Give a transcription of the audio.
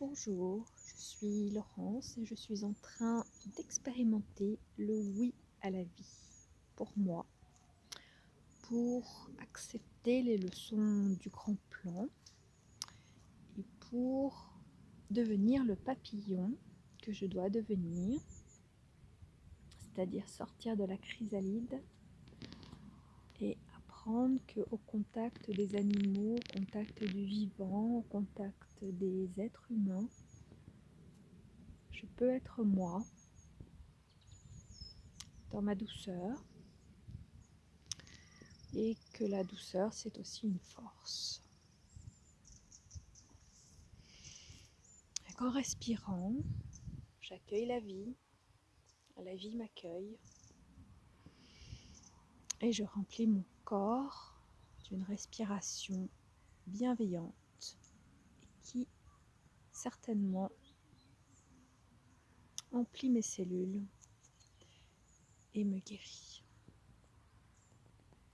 Bonjour, je suis Laurence et je suis en train d'expérimenter le oui à la vie pour moi, pour accepter les leçons du grand plan et pour devenir le papillon que je dois devenir, c'est-à-dire sortir de la chrysalide et qu'au contact des animaux, au contact du vivant, au contact des êtres humains, je peux être moi dans ma douceur et que la douceur c'est aussi une force. en respirant, j'accueille la vie, la vie m'accueille et je remplis mon corps d'une respiration bienveillante qui certainement emplit mes cellules et me guérit.